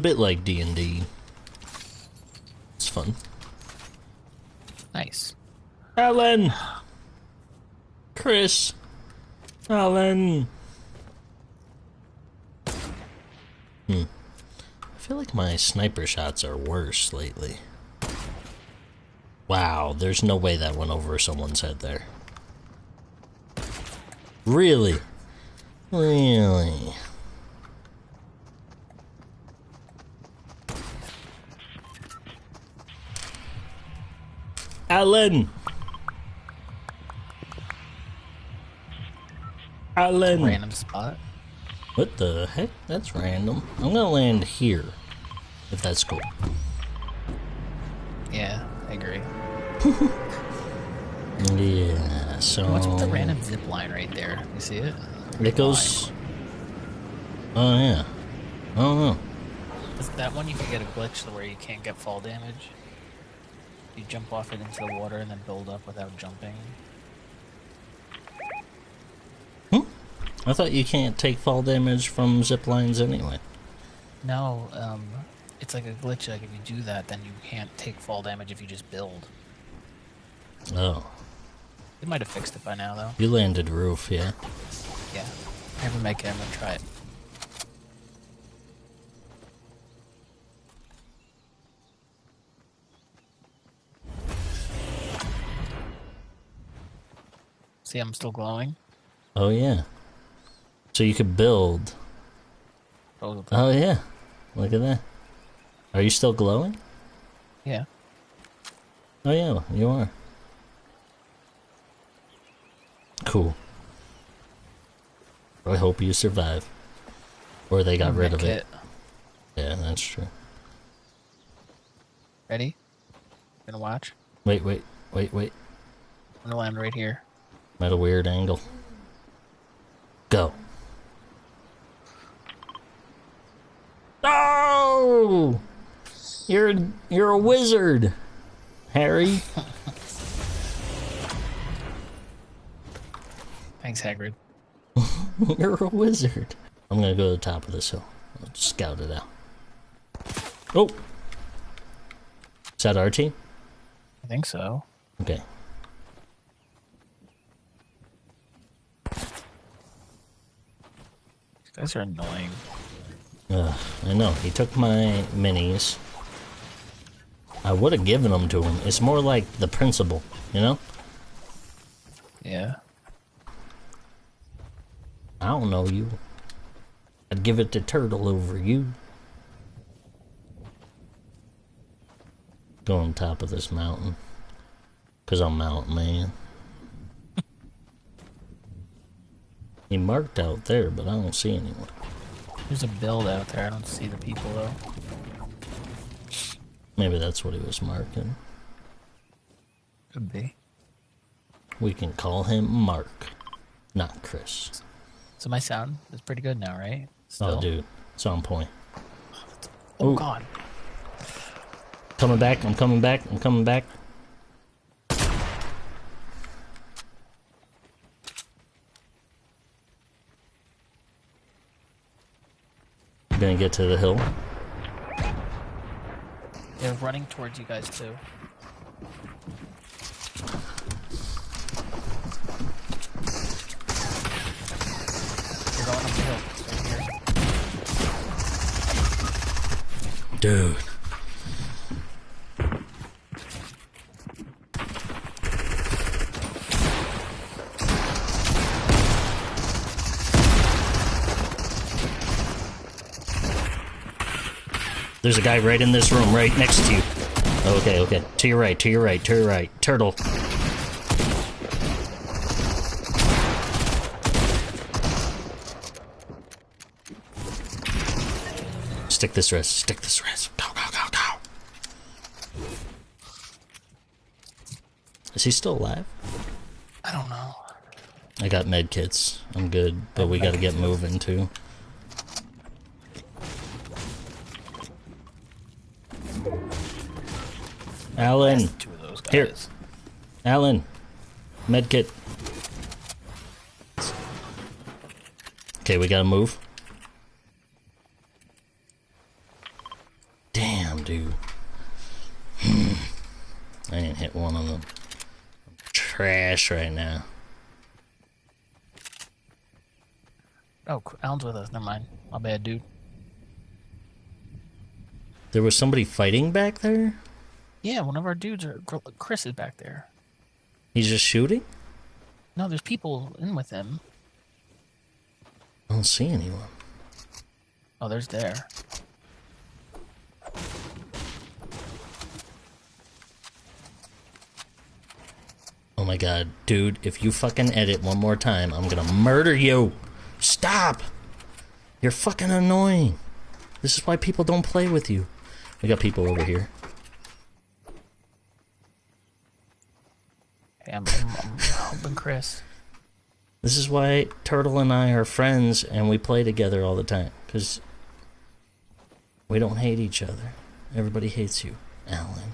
bit like D&D. It's fun. Nice. Alan! Chris! Alan! Hmm. I feel like my sniper shots are worse lately. Wow, there's no way that went over someone's head there. Really? Really? Alan! Alan! Random spot. What the heck? That's random. I'm gonna land here. If that's cool. Yeah, I agree. Yeah, so... What's with the random zip line right there? You see it? It goes... Oh, yeah. I don't know. Is that one you can get a glitch to where you can't get fall damage? You jump off it into the water and then build up without jumping. Hmm? I thought you can't take fall damage from zip lines anyway. No, um, it's like a glitch. Like if you do that, then you can't take fall damage if you just build. Oh. They might have fixed it by now, though. You landed roof, yeah? Yeah. Never make it. I'm gonna try it. See, I'm still glowing. Oh, yeah. So you could build. Oh, Oh, yeah. Look at that. Are you still glowing? yeah. Oh, yeah, you are. Cool. I hope you survive. Or they got rid of it. Yeah, that's true. Ready? Gonna watch. Wait, wait, wait, wait. I'm gonna land right here. At a weird angle. Go. Oh! You're a, you're a wizard, Harry. Thanks, Hagrid. you're a wizard. I'm gonna go to the top of this hill. I'll scout it out. Oh! Is that our team? I think so. Okay. Guys are annoying. Ugh, I know. He took my minis. I would have given them to him. It's more like the principle, you know? Yeah. I don't know you. I'd give it to Turtle over you. Go on top of this mountain. Cause I'm mountain man. He marked out there, but I don't see anyone. There's a build out there. I don't see the people though. Maybe that's what he was marking. Could be. We can call him Mark, not Chris. So my sound is pretty good now, right? Oh, dude, it's on point. Oh Ooh. god. Coming back, I'm coming back, I'm coming back. Gonna get to the hill. They're running towards you guys too. They're going up the hill. Right here. Dude. There's a guy right in this room, right next to you. Okay, okay. To your right, to your right, to your right. Turtle. Stick this rest, stick this rest. Go, go, go, go. Is he still alive? I don't know. I got med kits. I'm good, but we gotta get moving too. Alan, Two of those guys. Here. Alan, Medkit. Okay, we gotta move. Damn, dude. Hmm. I didn't hit one of them. I'm trash right now. Oh, Alan's with us. Never mind. My bad, dude. There was somebody fighting back there? Yeah, one of our dudes are. Chris is back there. He's just shooting? No, there's people in with him. I don't see anyone. Oh, there's there. Oh my god, dude, if you fucking edit one more time, I'm gonna murder you! Stop! You're fucking annoying. This is why people don't play with you. We got people over here. Hey, I'm, I'm, I'm helping Chris. This is why Turtle and I are friends and we play together all the time. Because we don't hate each other. Everybody hates you, Alan.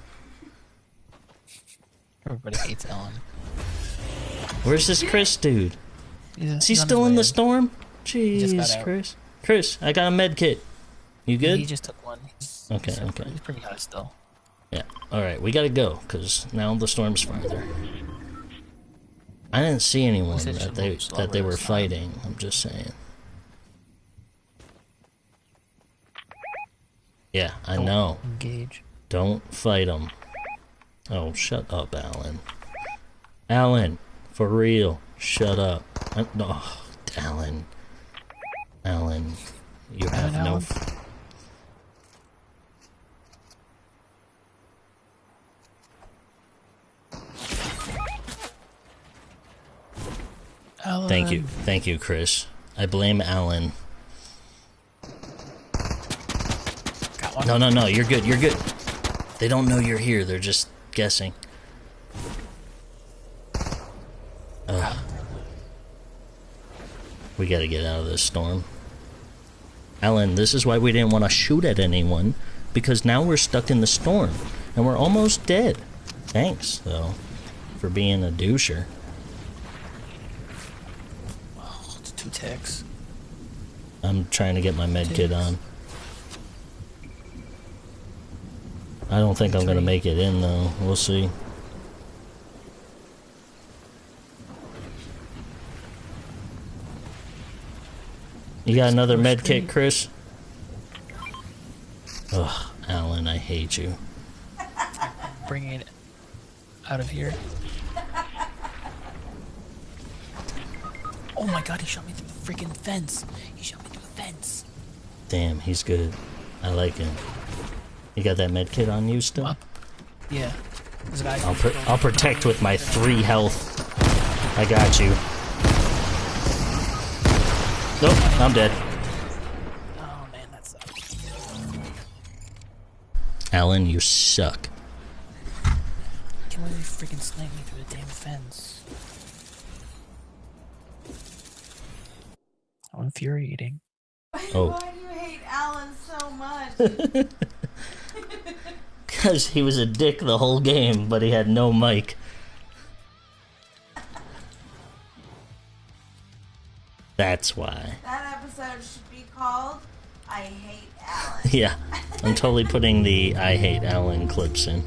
Everybody hates Alan. Where's this Chris dude? He's, Is he he's still in way the storm? just Jeez. Chris. Chris, I got a med kit. You good? He just took one. He's, Okay, he's, okay. He's pretty high still. Yeah. All right, we gotta go because now the storm's farther. I didn't see anyone that they that they were fighting. I'm just saying. Yeah, I know. Engage. Don't fight them. Oh, shut up, Alan. Alan, for real, shut up. I, no, oh, Alan. Alan, you have Alan, no. Alan. Thank you, thank you, Chris. I blame Alan. No, no, no, you're good, you're good. They don't know you're here, they're just guessing. Ugh. We gotta get out of this storm. Alan, this is why we didn't want to shoot at anyone, because now we're stuck in the storm, and we're almost dead. Thanks, though, for being a doucher. Two ticks. I'm trying to get my med kit on. I don't think I'm gonna make it in though. We'll see. You got another med kit. Chris? Ugh, Alan, I hate you. Bringing it out of here. Oh my god, he shot me through the freaking fence. He shot me through the fence. Damn, he's good. I like him. You got that med kit on you still? Yeah. I'll, pr- I'll protect with my three health. I got you. Nope, I'm dead. Oh man, that sucks. Alan, you suck. Can't believe he freaking sniped me through the damn fence. How infuriating. Oh. Why do you hate Alan so much? Because he was a dick the whole game, but he had no mic. That's why. that episode should be called I Hate Alan. Yeah, I'm totally putting the I hate Alan clips in.